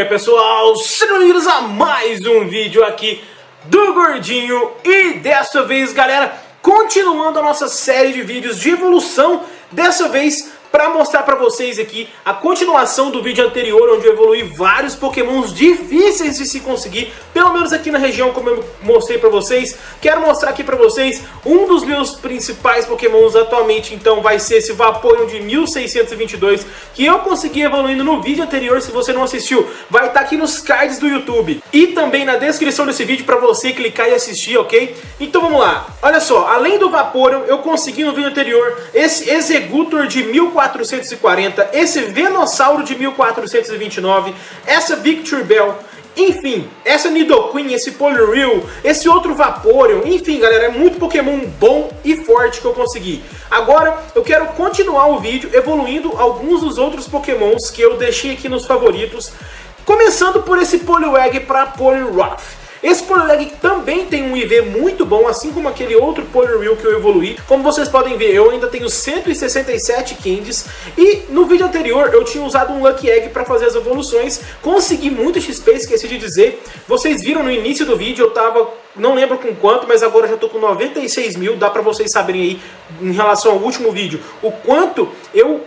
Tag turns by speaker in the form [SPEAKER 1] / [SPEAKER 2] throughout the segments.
[SPEAKER 1] aí pessoal, sejam bem-vindos a mais um vídeo aqui do Gordinho. E dessa vez galera, continuando a nossa série de vídeos de evolução Dessa vez para mostrar para vocês aqui a continuação do vídeo anterior, onde eu evolui vários pokémons difíceis de se conseguir, pelo menos aqui na região, como eu mostrei para vocês. Quero mostrar aqui para vocês um dos meus principais pokémons atualmente, então vai ser esse Vaporeon de 1622, que eu consegui evoluindo no vídeo anterior, se você não assistiu, vai estar tá aqui nos cards do YouTube. E também na descrição desse vídeo para você clicar e assistir, ok? Então vamos lá. Olha só, além do Vaporeon, eu consegui no vídeo anterior esse Executor de 1400 1440, esse Venossauro de 1429, essa Victory Bell, enfim, essa Nidoqueen, esse Poliwhirl, esse outro Vaporeon, enfim galera, é muito Pokémon bom e forte que eu consegui. Agora eu quero continuar o vídeo evoluindo alguns dos outros Pokémons que eu deixei aqui nos favoritos, começando por esse Poliwag para Poliwrath. Esse Polyleg também tem um IV muito bom, assim como aquele outro Poliwheel que eu evoluí. Como vocês podem ver, eu ainda tenho 167 Candies. E no vídeo anterior eu tinha usado um Lucky Egg para fazer as evoluções. Consegui muito XP, esqueci de dizer. Vocês viram no início do vídeo, eu tava não lembro com quanto, mas agora já tô com 96 mil, dá pra vocês saberem aí, em relação ao último vídeo, o quanto eu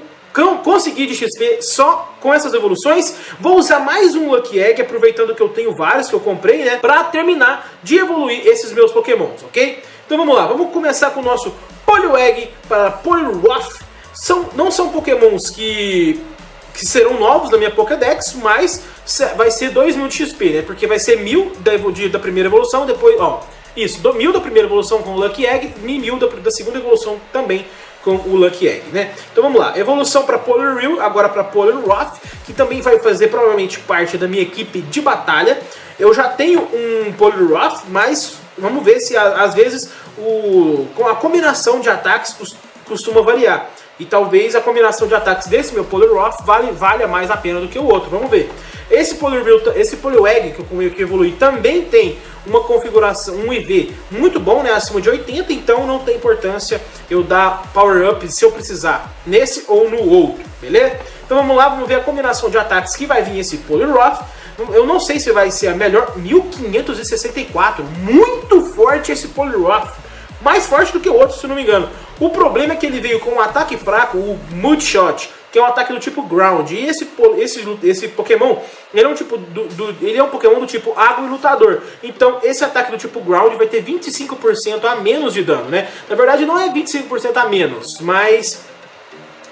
[SPEAKER 1] conseguir de XP só com essas evoluções. Vou usar mais um Lucky Egg, aproveitando que eu tenho vários que eu comprei, né? Pra terminar de evoluir esses meus pokémons, ok? Então vamos lá, vamos começar com o nosso Poliwag para Poliwrath. São, não são pokémons que, que serão novos na minha Pokédex, mas vai ser 2 mil de XP, né? Porque vai ser mil da, da primeira evolução, depois, ó... Isso, mil da primeira evolução com o Lucky Egg e da, da segunda evolução também com o Lucky Egg, né? Então vamos lá, evolução para Polar Real, agora para Polar Roth, que também vai fazer provavelmente parte da minha equipe de batalha. Eu já tenho um Polar Roth, mas vamos ver se às vezes o, com a combinação de ataques costuma variar. E talvez a combinação de ataques desse meu Poliwrath vale, valha mais a pena do que o outro. Vamos ver. Esse Poliwhirl, esse Poliwag que eu que evolui também tem uma configuração, um IV muito bom, né, acima de 80, então não tem importância eu dar power up se eu precisar nesse ou no outro, beleza? Então vamos lá, vamos ver a combinação de ataques que vai vir esse Poliwrath. Eu não sei se vai ser a melhor, 1564, muito forte esse Poliwrath mais forte do que o outro, se não me engano. O problema é que ele veio com um ataque fraco, o Mudshot, que é um ataque do tipo Ground. E esse, esse, esse Pokémon, ele é um tipo do, do, ele é um Pokémon do tipo Água e Lutador. Então esse ataque do tipo Ground vai ter 25% a menos de dano, né? Na verdade não é 25% a menos, mas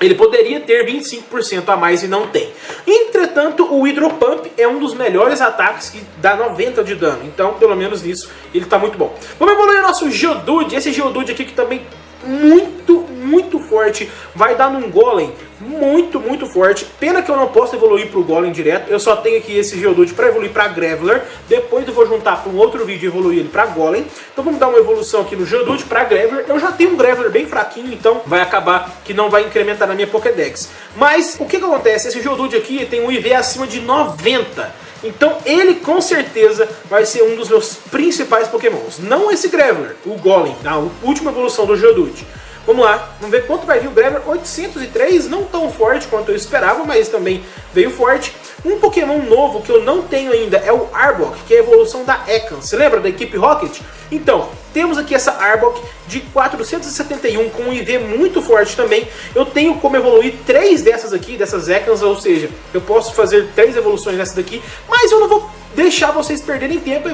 [SPEAKER 1] ele poderia ter 25% a mais e não tem. Entretanto, o Hydropump é um dos melhores ataques que dá 90 de dano. Então, pelo menos nisso, ele está muito bom. Vamos evoluir o nosso Geodude. Esse Geodude aqui que também muito, muito forte. Vai dar num Golem muito, muito forte. Pena que eu não posso evoluir para o Golem direto. Eu só tenho aqui esse Geodude para evoluir para Graveler. Depois eu vou juntar para um outro vídeo e evoluir ele para Golem. Então vamos dar uma evolução aqui no Geodude para Graveler. Eu já tenho um Graveler bem fraquinho, então vai acabar que não vai incrementar na minha Pokédex. Mas o que, que acontece? Esse Geodude aqui tem um IV acima de 90. Então ele com certeza vai ser um dos meus principais pokémons. Não esse Graveler, o Golem, a última evolução do Geodude. Vamos lá, vamos ver quanto vai vir o Graveler. 803, não tão forte quanto eu esperava, mas também veio forte. Um Pokémon novo que eu não tenho ainda é o Arbok, que é a evolução da Ekans. Você lembra da equipe Rocket? Então, temos aqui essa Arbok de 471 com um IV muito forte também. Eu tenho como evoluir três dessas aqui, dessas Ekans, ou seja, eu posso fazer três evoluções dessas daqui, mas eu não vou deixar vocês perderem tempo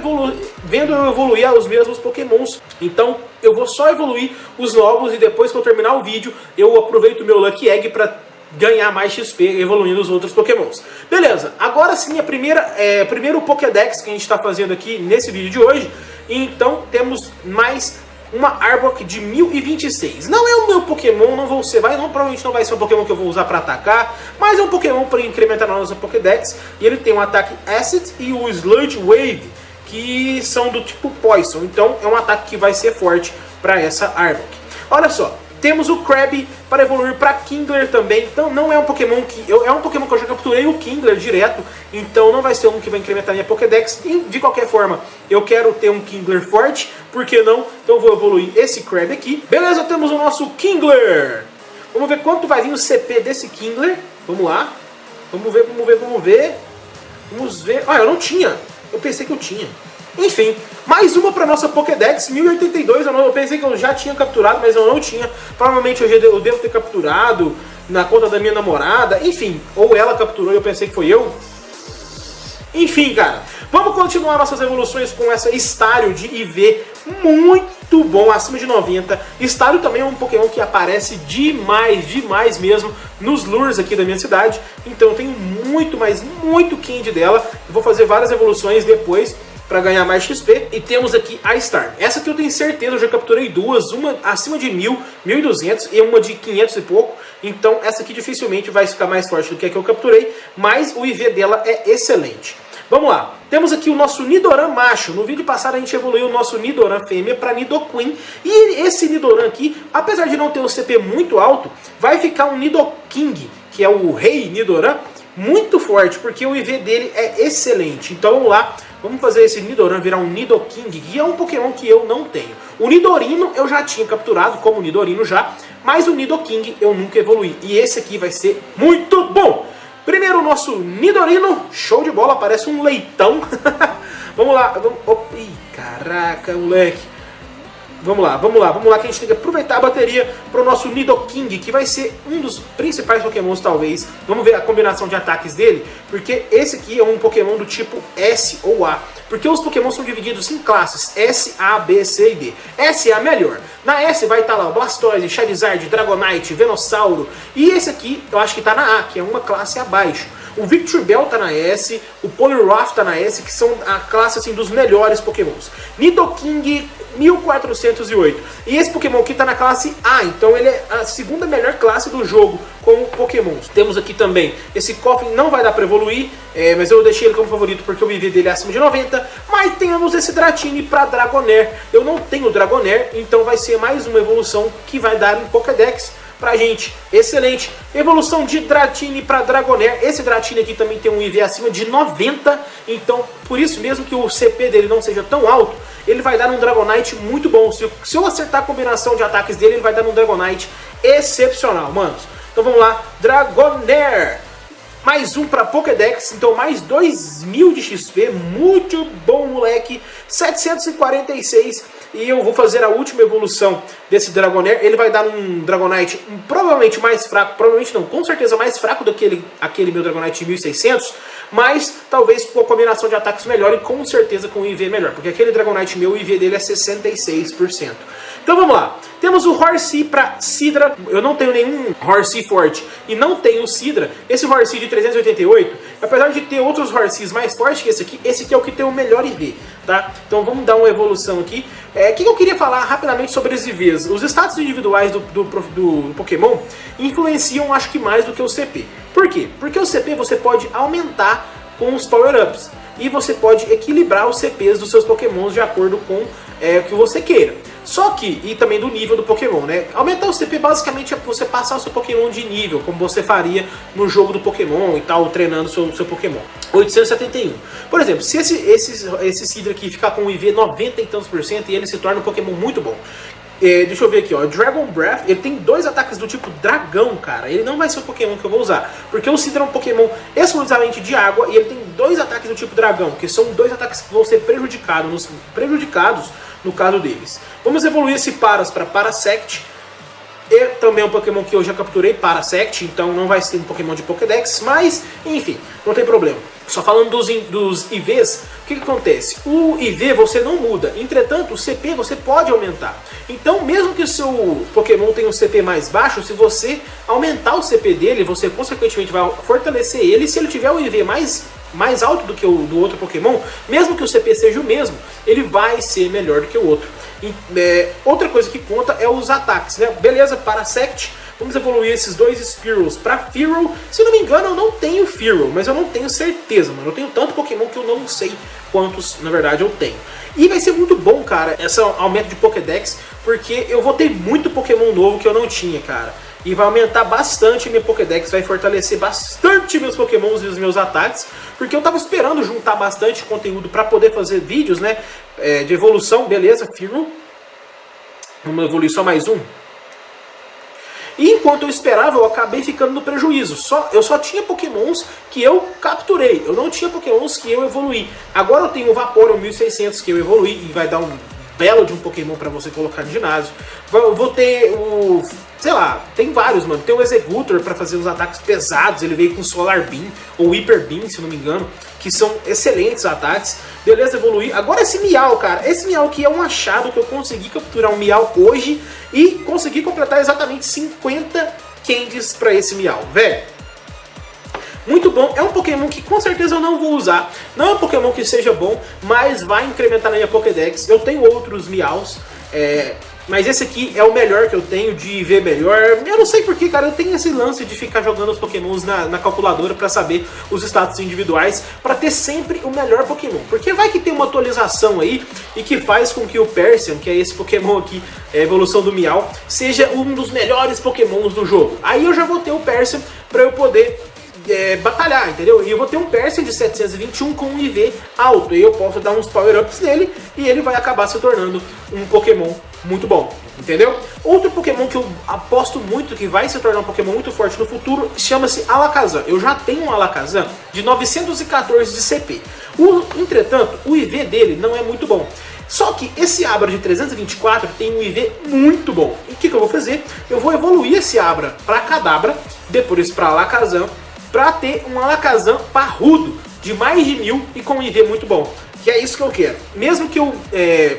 [SPEAKER 1] vendo eu evoluir os mesmos pokémons. Então eu vou só evoluir os novos e depois que eu terminar o vídeo eu aproveito meu Lucky Egg para ganhar mais XP evoluindo os outros pokémons. Beleza, agora sim a primeira, é, primeiro Pokédex que a gente está fazendo aqui nesse vídeo de hoje. Então temos mais uma Arbok de 1026. Não é o meu Pokémon, não vou ser, vai, não, provavelmente não vai ser um Pokémon que eu vou usar para atacar, mas é um Pokémon para incrementar na nossa Pokédex. E ele tem um ataque Acid e o Sludge Wave, que são do tipo Poison. Então é um ataque que vai ser forte para essa Arbok. Olha só, temos o Krabby para evoluir para Kingler também. Então não é um Pokémon que... Eu, é um Pokémon que eu já capturei o Kingler direto. Então não vai ser um que vai incrementar minha Pokédex. E de qualquer forma, eu quero ter um Kingler forte. Por que não? Então vou evoluir esse Krabby aqui. Beleza, temos o nosso Kingler. Vamos ver quanto vai vir o CP desse Kingler. Vamos lá. Vamos ver, vamos ver, vamos ver. Vamos ver. Ah, eu não tinha. Eu pensei que eu tinha. Enfim, mais uma para nossa Pokédex 1082. Eu, pensei que eu já tinha capturado, mas eu não tinha. Provavelmente eu, eu devo ter capturado na conta da minha namorada. Enfim, ou ela capturou e eu pensei que foi eu. Enfim, cara, vamos continuar nossas evoluções com essa Estário de IV muito bom, acima de 90. Estário também é um Pokémon que aparece demais, demais mesmo nos lures aqui da minha cidade. Então eu tenho muito, mas muito Candy dela. Eu vou fazer várias evoluções depois para ganhar mais XP. E temos aqui a Star. Essa aqui eu tenho certeza, eu já capturei duas, uma acima de 1000, 1200 e uma de 500 e pouco. Então essa aqui dificilmente vai ficar mais forte do que a que eu capturei, mas o IV dela é excelente. Vamos lá, temos aqui o nosso Nidoran macho. No vídeo passado a gente evoluiu o nosso Nidoran fêmea para Nidoqueen. E esse Nidoran aqui, apesar de não ter um CP muito alto, vai ficar um Nidoking, que é o rei Nidoran, muito forte, porque o IV dele é excelente. Então vamos lá, vamos fazer esse Nidoran virar um Nidoking, que é um Pokémon que eu não tenho. O Nidorino eu já tinha capturado como Nidorino já, mas o Nidoking eu nunca evolui. E esse aqui vai ser muito bom! Primeiro o nosso Nidorino, show de bola, parece um leitão. vamos lá, vamos... Oh, ih, caraca, moleque. Vamos lá, vamos lá, vamos lá, que a gente tem que aproveitar a bateria para o nosso Nidoking, que vai ser um dos principais pokémons talvez. Vamos ver a combinação de ataques dele, porque esse aqui é um pokémon do tipo S ou A. Porque os pokémons são divididos em classes S, A, B, C e D. S é a melhor. Na S vai estar tá lá o Blastoise, Charizard, Dragonite, Venossauro. E esse aqui eu acho que está na A, que é uma classe abaixo. O Victor Bell tá na S, o Poliwrath tá na S, que são a classe assim, dos melhores pokémons. Nidoking 1408. E esse Pokémon aqui tá na classe A, então ele é a segunda melhor classe do jogo com Pokémons. Temos aqui também esse Coffin, não vai dar para evoluir, é, mas eu deixei ele como favorito porque o IV dele é acima de 90. Mas temos esse Dratini para Dragonair. Eu não tenho Dragonair, então vai ser mais uma evolução que vai dar em Pokédex pra gente. Excelente. Evolução de Dratini para Dragonair. Esse Dratini aqui também tem um IV acima de 90, então por isso mesmo que o CP dele não seja tão alto, ele vai dar um Dragonite muito bom. Se, se eu acertar a combinação de ataques dele, ele vai dar um Dragonite excepcional, manos. Então vamos lá, Dragonair. Mais um para Pokédex, então mais 2.000 de XP, muito bom moleque, 746 e eu vou fazer a última evolução desse Dragonair. Ele vai dar um Dragonite um, provavelmente mais fraco, provavelmente não, com certeza mais fraco do que aquele, aquele meu Dragonite 1600, mas talvez com a combinação de ataques melhor e com certeza com o IV melhor, porque aquele Dragonite meu, o IV dele é 66%. Então vamos lá. Temos o Horsey para Sidra. Eu não tenho nenhum Horsey forte e não tenho Sidra. Esse Horsey de 388, apesar de ter outros Horseys mais fortes que esse aqui, esse aqui é o que tem o melhor IV, tá? Então vamos dar uma evolução aqui. É, o que eu queria falar rapidamente sobre os IVs? Os status individuais do, do, do Pokémon influenciam, acho que mais do que o CP. Por quê? Porque o CP você pode aumentar com os power-ups e você pode equilibrar os CPs dos seus pokémons de acordo com é, o que você queira. Só que, e também do nível do Pokémon, né? Aumentar o CP basicamente é você passar o seu Pokémon de nível, como você faria no jogo do Pokémon e tal, treinando o seu, seu Pokémon. 871. Por exemplo, se esse, esse, esse Sidra aqui ficar com um IV 90 e tantos por cento e ele se torna um Pokémon muito bom. É, deixa eu ver aqui, ó. Dragon Breath, ele tem dois ataques do tipo dragão, cara. Ele não vai ser o Pokémon que eu vou usar. Porque o Sidra é um Pokémon exclusivamente de água e ele tem dois ataques do tipo dragão, que são dois ataques que vão ser prejudicados, prejudicados no caso deles. Vamos evoluir esse Paras para Parasect. E também é um Pokémon que eu já capturei, Parasect, então não vai ser um Pokémon de Pokédex, mas, enfim, não tem problema. Só falando dos, dos IVs, o que, que, acontece? O IV você não muda, entretanto o CP você pode aumentar. Então mesmo que o seu Pokémon tenha um CP mais baixo, se você aumentar o CP dele, você consequentemente vai fortalecer ele. Se ele tiver o IV mais mais alto do que o do outro Pokémon, mesmo que o CP seja o mesmo, ele vai ser melhor do que o outro. E, é, outra coisa que conta é os ataques, né? Beleza, Parasect, vamos evoluir esses dois Spearows para Fearow. Se não me engano, eu não tenho Fearow, mas eu não tenho certeza, mano. Eu tenho tanto Pokémon que eu não sei quantos, na verdade, eu tenho. E vai ser muito bom, cara, esse aumento de Pokédex, porque eu vou ter muito Pokémon novo que eu não tinha, cara e vai aumentar bastante minha Pokédex, vai fortalecer bastante meus Pokémons e os meus ataques, porque eu tava esperando juntar bastante conteúdo para poder fazer vídeos, né, é, de evolução, beleza, firmo. Vamos evoluir só mais um. E enquanto eu esperava, eu acabei ficando no prejuízo. Só, eu só tinha pokémons que eu capturei, eu não tinha pokémons que eu evoluí. Agora eu tenho o Vaporeon 1600 que eu evoluí e vai dar um belo de um Pokémon para você colocar no ginásio. Vou ter o... Sei lá, tem vários, mano. Tem o Executor para fazer os ataques pesados. Ele veio com Solar Beam ou Hyper Beam, se não me engano. Que são excelentes ataques. Beleza, evoluir. Agora esse Miau, cara. Esse Miau aqui é um achado que eu consegui capturar um Miau hoje. E consegui completar exatamente 50 candies para esse Miau. Velho, muito bom. É um Pokémon que com certeza eu não vou usar. Não é um Pokémon que seja bom, mas vai incrementar na minha Pokédex. Eu tenho outros Miaus, é, mas esse aqui é o melhor que eu tenho de ver melhor. Eu não sei porquê, cara, eu tenho esse lance de ficar jogando os pokémons na, na calculadora pra saber os status individuais, pra ter sempre o melhor pokémon. Porque vai que tem uma atualização aí e que faz com que o Persian, que é esse pokémon aqui, é a evolução do Miau, seja um dos melhores pokémons do jogo. Aí eu já vou ter o Persian pra eu poder é, batalhar, entendeu? E eu vou ter um Persian de 721 com um IV alto, e eu posso dar uns power-ups nele, e ele vai acabar se tornando um Pokémon muito bom, entendeu? Outro Pokémon que eu aposto muito que vai se tornar um Pokémon muito forte no futuro chama-se Alakazam. Eu já tenho um Alakazam de 914 de CP. O, entretanto, o IV dele não é muito bom. Só que esse Abra de 324 tem um IV muito bom. E o que, que eu vou fazer? Eu vou evoluir esse Abra para Kadabra, depois para Alakazam, para ter um Alakazam parrudo de mais de mil e com um IV muito bom. Que é isso que eu quero. Mesmo que eu é,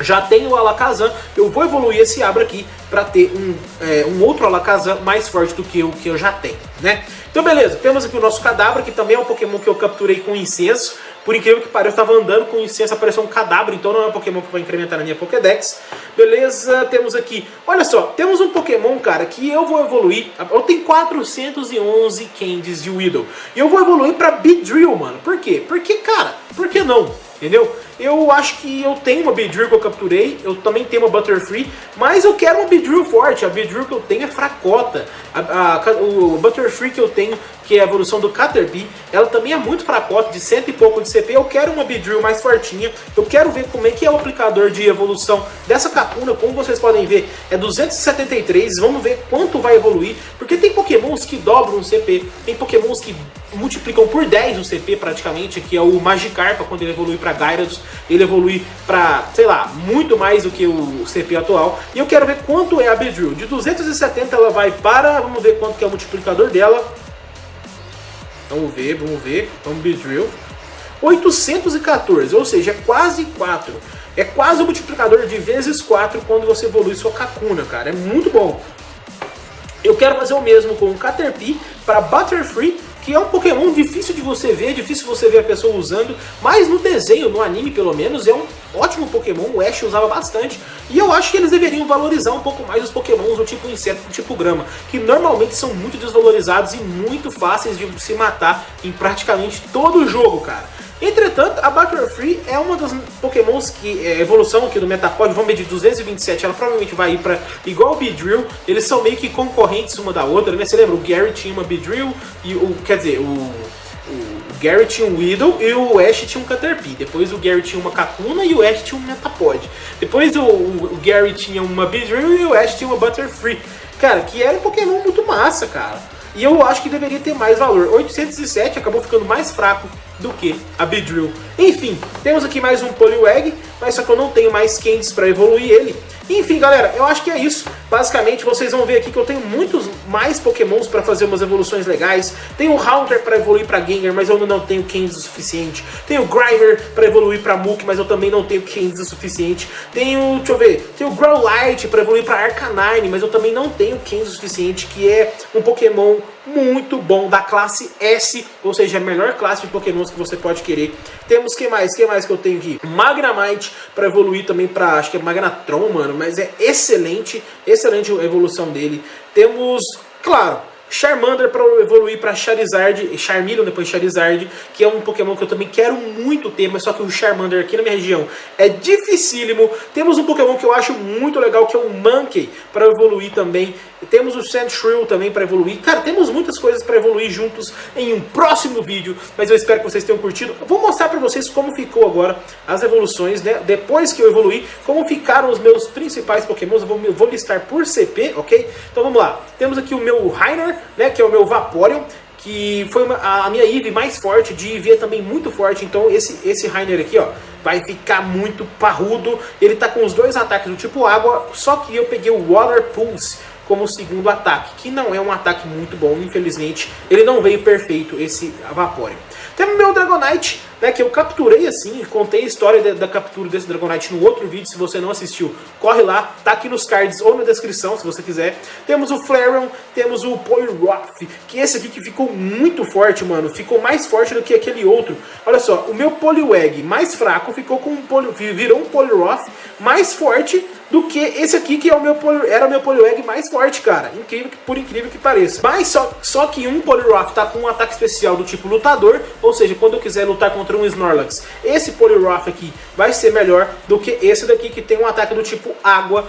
[SPEAKER 1] já tenha o Alakazam, eu vou evoluir esse Abra aqui para ter um, é, um outro Alakazam mais forte do que o que eu já tenho, né? Então beleza, temos aqui o nosso Cadabra, que também é um Pokémon que eu capturei com incenso. Por incrível que pareça, eu estava andando com incenso, apareceu um Cadabra, então não é um Pokémon que vai incrementar na minha Pokédex. Beleza, temos aqui... Olha só, temos um Pokémon, cara, que eu vou evoluir... Eu tenho 411 Candies de Weedle. E eu vou evoluir para Beedrill, mano. Por quê? Porque, cara, por que não? Entendeu? Eu acho que eu tenho uma Beedrill que eu capturei, eu também tenho uma Butterfree, mas eu quero uma Beedrill forte, a Beedrill que eu tenho é fracota. A, a, o Butterfree que eu tenho, que é a evolução do Caterpie, ela também é muito fracota, de cento e pouco de CP. Eu quero uma Beedrill mais fortinha, eu quero ver como é que é o aplicador de evolução dessa Kakuna, como vocês podem ver, é 273, vamos ver quanto vai evoluir, porque tem pokémons que dobram o CP, tem pokémons que multiplicam por 10 o CP praticamente, que é o Magikarpa quando ele evolui para Gyarados, ele evolui para, sei lá, muito mais do que o CP atual. E eu quero ver quanto é a Beedrill. De 270 ela vai para, vamos ver quanto que é o multiplicador dela. Vamos ver, vamos ver, vamos Beedrill. 814, ou seja, é quase 4. É quase o multiplicador de vezes 4 quando você evolui sua Kakuna, cara. É muito bom. Eu quero fazer o mesmo com o Caterpie para Butterfree que é um Pokémon difícil de você ver, difícil você ver a pessoa usando, mas no desenho, no anime pelo menos, é um ótimo Pokémon, o Ash usava bastante, e eu acho que eles deveriam valorizar um pouco mais os Pokémons do tipo inseto, do tipo grama, que normalmente são muito desvalorizados e muito fáceis de se matar em praticamente todo o jogo, cara. Entretanto, a Butterfree é uma das pokémons que, é, evolução aqui do Metapod, vamos medir 227, ela provavelmente vai ir para igual o Beedrill, eles são meio que concorrentes uma da outra, né? Você lembra, o Gary tinha uma Beedrill, e o, quer dizer, o, Gary tinha um Weedle e o Ash tinha um Caterpie. Depois o Gary tinha uma Kakuna e o Ash tinha um Metapod. Depois o, o, o Gary tinha uma Beedrill e o Ash tinha uma Butterfree. Cara, que era um Pokémon muito massa, cara. E eu acho que deveria ter mais valor. 807 acabou ficando mais fraco do que a Beedrill. Enfim, temos aqui mais um Poliwag, mas só que eu não tenho mais candies para evoluir ele. Enfim, galera, eu acho que é isso. Basicamente, vocês vão ver aqui que eu tenho muitos mais pokémons para fazer umas evoluções legais. Tenho o Haunter para evoluir para Gengar, mas eu não tenho candies o suficiente. Tenho o Grimer para evoluir para Mook, mas eu também não tenho candies o suficiente. Tenho, deixa eu ver, tenho o Growlite para evoluir para Arcanine, mas eu também não tenho candies o suficiente, que é um pokémon muito bom da classe S, ou seja, a melhor classe de pokémons que você pode querer. Temos que mais? que mais que eu tenho aqui? Magnemite para evoluir também para, acho que é Magnatron, mano, mas é excelente, excelente a evolução dele. Temos, claro, Charmander para evoluir para Charizard, Charmeleon depois Charizard, que é um Pokémon que eu também quero muito ter, mas só que o Charmander aqui na minha região é dificílimo. Temos um Pokémon que eu acho muito legal, que é o Monkey, para evoluir também. Temos o Sandshrew também para evoluir. Cara, temos muitas coisas para evoluir juntos em um próximo vídeo, mas eu espero que vocês tenham curtido. vou mostrar para vocês como ficou agora as evoluções, né? Depois que eu evoluí, como ficaram os meus principais Pokémons. Eu vou, vou listar por CP, ok? Então vamos lá. Temos aqui o meu Rainer, né? Que é o meu Vaporeon que foi uma, a minha Eve mais forte, de Eevee é também muito forte, então esse, esse Rainer aqui, ó, vai ficar muito parrudo, ele tá com os dois ataques do tipo água, só que eu peguei o Water Pulse como segundo ataque, que não é um ataque muito bom, infelizmente, ele não veio perfeito, esse Vaporeon. Temos meu Dragonite, né, que eu capturei assim, contei a história da, da, captura desse Dragonite no outro vídeo, se você não assistiu, corre lá, tá aqui nos cards ou na descrição, se você quiser. Temos o Flareon, temos o Poliwrath, que esse aqui que ficou muito forte, mano, ficou mais forte do que aquele outro. Olha só, o meu Poliwag mais fraco ficou com um Poli, virou um Poliwrath mais forte do que esse aqui que é o meu era o meu Poliwag mais forte, cara. Incrível, por incrível que pareça. Mas só, só que um Poliwrath tá com um ataque especial do tipo lutador, ou seja, quando eu quiser lutar contra um Snorlax, esse Poliwrath aqui vai ser melhor do que esse daqui que tem um ataque do tipo água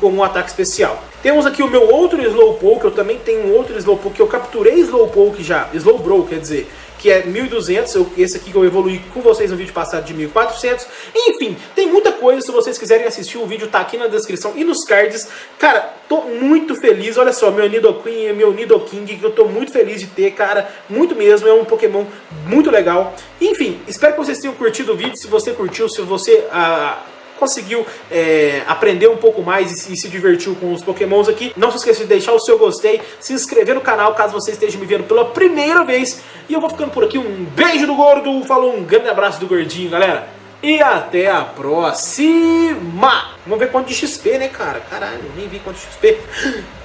[SPEAKER 1] como um ataque especial. Temos aqui o meu outro Slowpoke, eu também tenho um outro Slowpoke eu capturei Slowpoke já, Slowbro quer dizer, que é 1200, eu, esse aqui que eu evolui com vocês no vídeo passado de 1400. Enfim, tem muita coisa, se vocês quiserem assistir o vídeo tá aqui na descrição e nos cards. Cara, tô muito feliz, olha só, meu Nidoqueen, meu Nidoking, que eu tô muito feliz de ter, cara, muito mesmo, é um Pokémon muito legal. Enfim, espero que vocês tenham curtido o vídeo, se você curtiu, se você... Ah, conseguiu é, aprender um pouco mais e, e, se divertiu com os pokémons aqui. Não se esqueça de deixar o seu gostei, se inscrever no canal caso você esteja me vendo pela primeira vez. E eu vou ficando por aqui, um beijo do gordo, falou, um grande abraço do gordinho, galera. E até a próxima! Vamos ver quanto de XP, né, cara? Caralho, nem vi quanto de XP.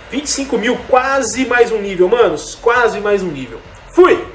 [SPEAKER 1] 25 mil, quase mais um nível, manos. Quase mais um nível. Fui!